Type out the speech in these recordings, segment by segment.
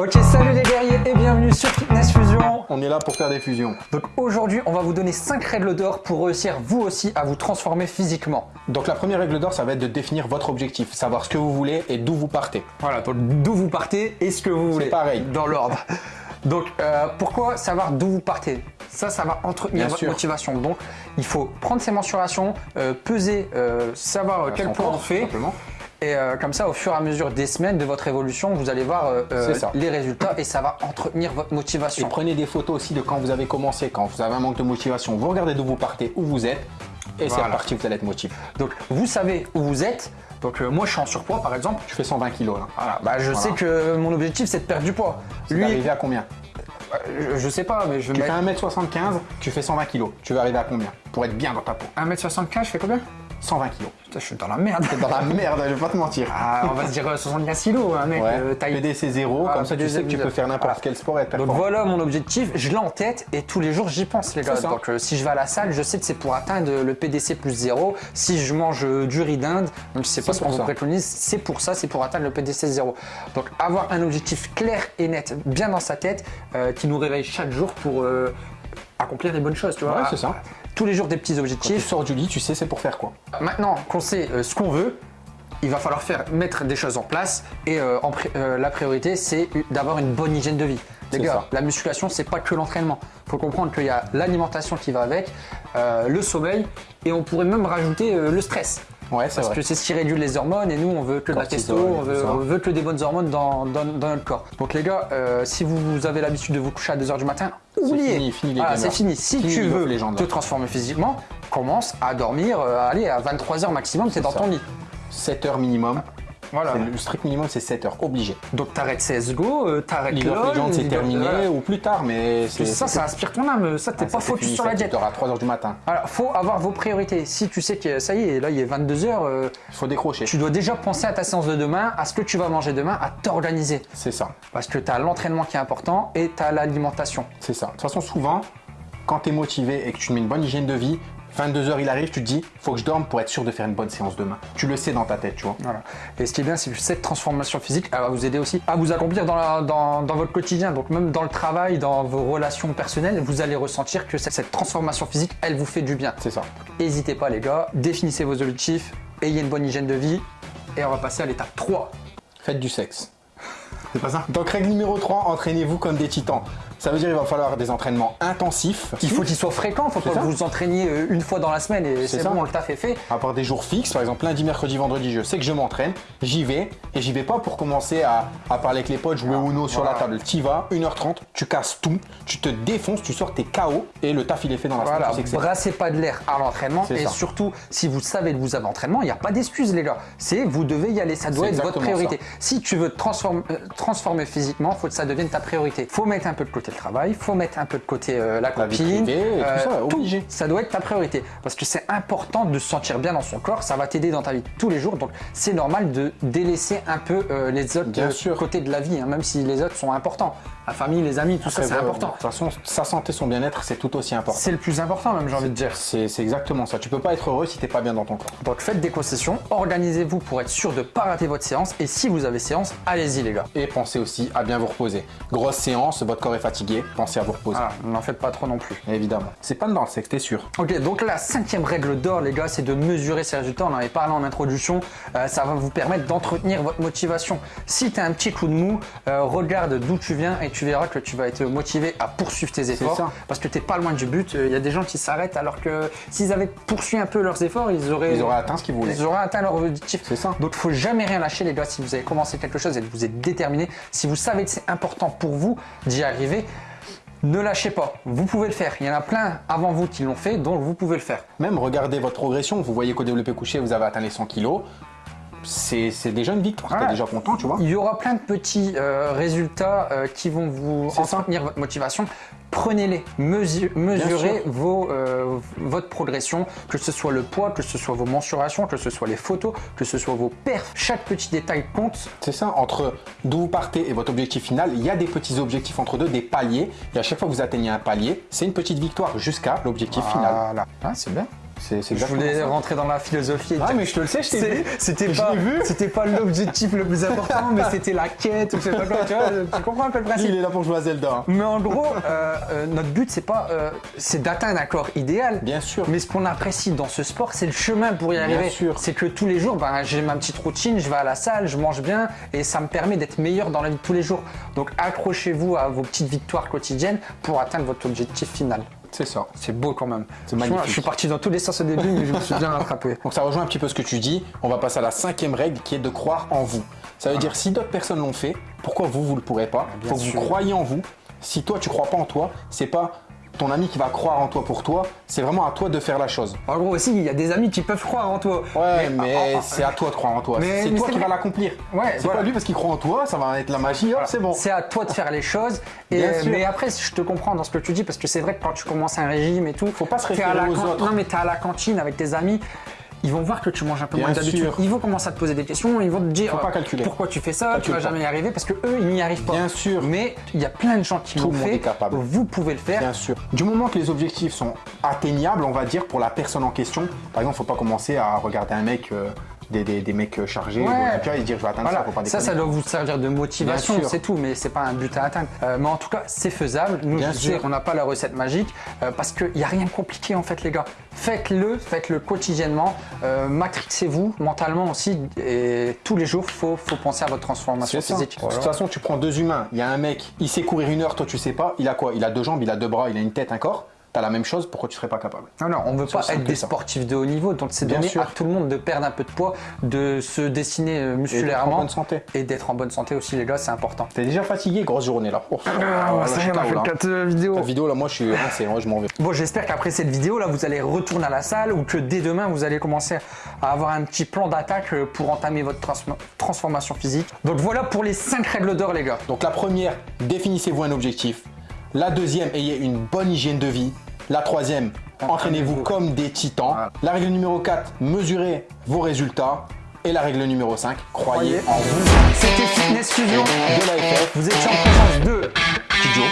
Ok, salut les guerriers et bienvenue sur Fitness Fusion. On est là pour faire des fusions. Donc aujourd'hui, on va vous donner 5 règles d'or pour réussir vous aussi à vous transformer physiquement. Donc la première règle d'or, ça va être de définir votre objectif, savoir ce que vous voulez et d'où vous partez. Voilà, donc d'où vous partez et ce que vous voulez. pareil. Dans l'ordre. Donc euh, pourquoi savoir d'où vous partez? Ça, ça va entretenir Bien votre sûr. motivation. Donc il faut prendre ses mensurations, euh, peser, euh, savoir quel corps, on fait. Simplement. Et euh, comme ça, au fur et à mesure des semaines de votre évolution, vous allez voir euh, euh, C'est les résultats et ça va entretenir votre Et motivation. prenez des photos aussi de quand vous avez commencé, quand vous avez un manque de motivation. Vous regardez d'où vous partez, où vous êtes, et c'est Voilà. reparti, vous allez être motivé. Donc vous savez où vous êtes. Donc euh, moi, je suis en surpoids, par exemple. Je fais 120 kilos là. Voilà, bah, je Voilà. sais que mon objectif c'est de perdre du poids. Tu Lui, vas arriver à combien? Je, je sais pas, mais je Tu vais fais mettre 1m75, tu fais 120 kilos. Tu vas arriver à combien? Pour être bien dans ta peau. 1m75, je fais combien? 120 kilos. Putain, je suis dans la merde. Dans la merde, je vais pas te mentir. Ah, on va se dire euh, 75 kilos, un mec, Ouais. euh, taille. PDC 0, Ah, comme ça tu sais que tu peux faire n'importe Voilà. quel sport et être Donc voilà mon objectif, je l'ai en tête et tous les jours j'y pense les gars. Donc euh, si je vais à la salle, je sais que c'est pour atteindre le PDC plus 0. Si je mange euh, du riz d'Inde, même si c'est pas ce qu'on vous préconise, c'est pour ça, c'est pour atteindre le PDC 0. Donc avoir un objectif clair et net, bien dans sa tête, euh, qui nous réveille chaque jour pour euh, accomplir les bonnes choses, tu vois. Ouais, c'est ça. Tous les jours des petits Tu objectifs. sors du lit, tu sais c'est pour faire quoi. Maintenant qu'on sait euh, ce qu'on veut, il va falloir faire mettre des choses en place et euh, en pri- euh, la priorité c'est d'avoir une bonne hygiène de vie. Les gars, ça. la musculation c'est pas que l'entraînement. Faut comprendre qu'il y a l'alimentation qui va avec, euh, le sommeil et on pourrait même rajouter le stress. Ouais, Parce vrai. que c'est ce qui réduit les hormones et nous on veut que de la testo, on veut, ça. on veut que des bonnes hormones dans, dans- dans notre corps. Donc les gars, si vous, vous avez l'habitude de vous coucher à 2h du matin, oubliez. fini, fini les gamers. c'est fini. Si Fini tu veux te transformer physiquement, commence à dormir, euh, allez à 23h maximum, t'es dans ça. ton lit. 7 heures minimum. Voilà. Le strict minimum c'est 7 heures, obligé. Donc t'arrêtes CSGO, euh, t'arrêtes League of LoL, Legends c'est terminé voilà. ou plus tard, mais c'est ça, ça inspire ton âme, ça t'es Ah, pas focus sur la dors à 3 heures du matin. Alors faut avoir vos priorités. Si tu sais que ça y est, là il est 22h, Il faut décrocher. tu dois déjà penser à ta séance de demain, à ce que tu vas manger demain, à t'organiser. C'est ça, Parce que tu as l'entraînement qui est important et tu as l'alimentation. c'est ça. De toute façon, souvent, quand tu es motivé et que tu mets une bonne hygiène de vie, 22 heures il arrive, tu te dis, faut que je dorme pour être sûr de faire une bonne séance demain. Tu le sais dans ta tête, tu vois. Voilà. Et ce qui est bien, c'est que cette transformation physique, elle va vous aider aussi à vous accomplir dans, la- dans- dans votre quotidien. Donc même dans le travail, dans vos relations personnelles, vous allez ressentir que cette, cette transformation physique, elle vous fait du bien. C'est ça. N'hésitez pas les gars, définissez vos objectifs, ayez une bonne hygiène de vie. Et on va passer à l'étape 3. Faites du sexe. C'est pas ça Donc règle numéro 3, entraînez-vous comme des titans. Ça veut dire qu'il va falloir des entraînements intensifs. Il faut qu'il soit fréquent, il faut pas que vous vous entraîniez euh, une fois dans la semaine et C'est bon, le taf est fait. avoir des jours fixes, par exemple lundi, mercredi, vendredi, je sais que je m'entraîne, j'y vais, et j'y vais pas pour commencer à, à parler avec les potes, jouer au Uno sur voilà. la table. Tu vas, 1h30, tu casses tout, tu te défonces, tu sors tes KO, et le taf il est fait dans la Voilà, semaine, tu sais que c'est- brassez pas de l'air à l'entraînement et ça. surtout si vous savez que vous avez entraînement, il n'y a pas d'excuse les gars. C'est vous devez y aller, ça doit être votre priorité. Si tu veux te transformer, euh, transformer physiquement, faut que ça devienne ta priorité. Faut mettre un peu de côté le travail, faut mettre un peu de côté euh, la copine, et tout ça, obligé. ça doit être ta priorité parce que c'est important de se sentir bien dans son corps, ça va t'aider dans ta vie tous les jours. Donc c'est normal de délaisser un peu euh, les autres Bien euh, sûr. côtés de la vie, hein, même si les autres sont importants. La famille, les amis, tout ça c'est important. De toute façon, sa santé, son bien-être, c'est tout aussi important. C'est le plus important même j'ai envie de dire. C'est exactement ça. Tu peux pas être heureux si t'es pas bien dans ton corps. Donc faites des concessions, organisez-vous pour être sûr de ne pas rater votre séance et si vous avez séance, allez-y les gars. Et pensez aussi à bien vous reposer. Grosse séance, votre corps est fatigué, pensez à vous reposer. Voilà, n'en faites pas trop non plus. Évidemment. C'est pas dans le sexe, t'es sûr. Ok, donc la cinquième règle d'or les gars, c'est de mesurer ses résultats. On en avait parlé en introduction, Euh, ça va vous permettre d'entretenir votre motivation. Si tu as un petit coup de mou, euh, regarde d'où tu viens et tu verras que tu vas être motivé à poursuivre tes efforts ça. parce que tu pas loin du but. Il y a des gens qui s'arrêtent alors que s'ils avaient poursuivi un peu leurs efforts, ils auraient, Ils auraient atteint ce qu'ils voulaient. Ils auraient atteint leur objectif. C'est ça. Donc, faut jamais rien lâcher, les gars. Si vous avez commencé quelque chose et que vous êtes déterminé, si vous savez que c'est important pour vous d'y arriver, Ne lâchez pas, vous pouvez le faire. Il y en a plein avant vous qui l'ont fait, donc vous pouvez le faire. Même regardez votre progression, vous voyez qu'au développé couché, vous avez atteint les 100 kilos. C'est déjà une victoire, Voilà. t'es déjà content, tu vois. Il y aura plein de petits euh, résultats euh, qui vont vous entretenir votre motivation. Prenez-les, mesu- mesurez vos, euh, votre progression, que ce soit le poids, que ce soit vos mensurations, que ce soit les photos, que ce soit vos perfs. Chaque petit détail compte. C'est ça, entre d'où vous partez et votre objectif final, il y a des petits objectifs entre deux, des paliers. Et à chaque fois que vous atteignez un palier, c'est une petite victoire jusqu'à l'objectif final. Voilà. Ah, c'est bien. C'est Je voulais rentrer dans la philosophie. et Ah, mais je te le sais, je t'ai vu. C'était pas, c'était pas l'objectif le plus important, mais c'était la quête ou je sais pas quoi. Tu, vois, tu comprends un peu le principe il est là pour jouer à Zelda. hein. Mais en gros, euh, euh, notre but, c'est pas, euh, c'est d'atteindre un corps idéal. Bien sûr. Mais ce qu'on apprécie dans ce sport, c'est le chemin pour y arriver. sûr. C'est que tous les jours, ben, j'ai ma petite routine, je vais à la salle, je mange bien et ça me permet d'être meilleur dans la vie de tous les jours. Donc accrochez-vous à vos petites victoires quotidiennes pour atteindre votre objectif final. C'est ça. C'est beau quand même. C'est magnifique. Je suis parti dans tous les sens au début, mais je me suis bien rattrapé. Donc ça rejoint un petit peu ce que tu dis. On va passer à la cinquième règle qui est de croire en vous. Ça veut dire si d'autres personnes l'ont fait, pourquoi vous, vous le pourrez pas? Bien Faut que vous croyez en vous. Si toi, tu crois pas en toi, c'est pas ton ami qui va croire en toi pour toi, c'est vraiment à toi de faire la chose. En gros aussi, il y a des amis qui peuvent croire en toi. Ouais, mais, ah, ah, c'est à toi de croire en toi. C'est toi qui vas l'accomplir. Ouais, c'est voilà. pas lui parce qu'il croit en toi, ça va être la magie, hop, c'est bon. C'est à toi de faire les choses. Et, Bien sûr. mais après, je te comprends dans ce que tu dis parce que c'est vrai que quand tu commences un régime et tout, Faut pas se référer aux autres. Non, mais t'es à la cantine avec tes amis. Ils vont voir que tu manges un peu Bien moins d'habitude. Ils vont commencer à te poser des questions. Ils vont te dire Faut pas euh, calculer. pourquoi tu fais ça. tu Calcule vas pas. jamais y arriver parce que eux, ils n'y arrivent pas. Bien sûr. Mais il y a plein de gens qui l'ont fait. est capable. Vous pouvez le faire. Bien sûr. Du moment que les objectifs sont atteignables, on va dire, pour la personne en question, par exemple, faut pas commencer à regarder un mec, euh, des, des- des mecs chargés, Ouais. tu vois, et dire je vais atteindre Voilà, ça, faut pas ça, déconner. ça doit vous servir de motivation, c'est tout, mais c'est pas un but à atteindre. Euh, mais en tout cas, c'est faisable. Nous, Bien je sais sûr. qu'on n'a pas la recette magique euh, parce qu'il n'y a rien de compliqué en fait, les gars. Faites-le, faites-le quotidiennement. Euh, matrixez-vous mentalement aussi et tous les jours, faut, faut penser à votre transformation ça. physique. De toute façon, tu prends deux humains. Il y a un mec, il sait courir une heure, toi tu sais pas. Il a quoi? Il a deux jambes, il a deux bras, il a une tête, un corps. T'as la même chose, pourquoi tu serais pas capable? Non, non, on ne veut pas être des ça. sportifs de haut niveau, donc c'est donner sûr. à tout le monde de perdre un peu de poids, de se dessiner euh, Et d'être en musculairement bonne santé. et d'être en bonne santé aussi, les gars, c'est important. T'es déjà fatigué, grosse journée là. Oh, Ah, là, ça y suis est, on a KO, fait là. quatre euh, vidéos. La vidéo là, moi je suis moi je m'en vais. Bon, j'espère qu'après cette vidéo, là, vous allez retourner à la salle ou que dès demain, vous allez commencer à avoir un petit plan d'attaque euh, pour entamer votre trans- transformation physique. Donc voilà pour les 5 règles d'or, les gars. Donc la première, définissez-vous un objectif. La deuxième, ayez une bonne hygiène de vie. La troisième, entraînez-vous comme des titans. Voilà. La règle numéro 4, mesurez vos résultats. Et la règle numéro 5, croyez, Croyez en vous. C'était Fitness Fusion. De l'AFF. Vous étiez en présence de Kidjo.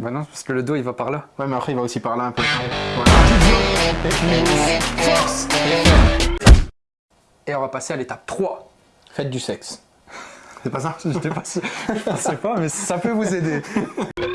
Bah non, parce que le dos, il va par là. Ouais, mais après il va aussi parler un peu. Force Et on va passer à l'étape 3. Faites du sexe. C'est pas ça Je sais pas je sais pas, mais ça peut vous aider.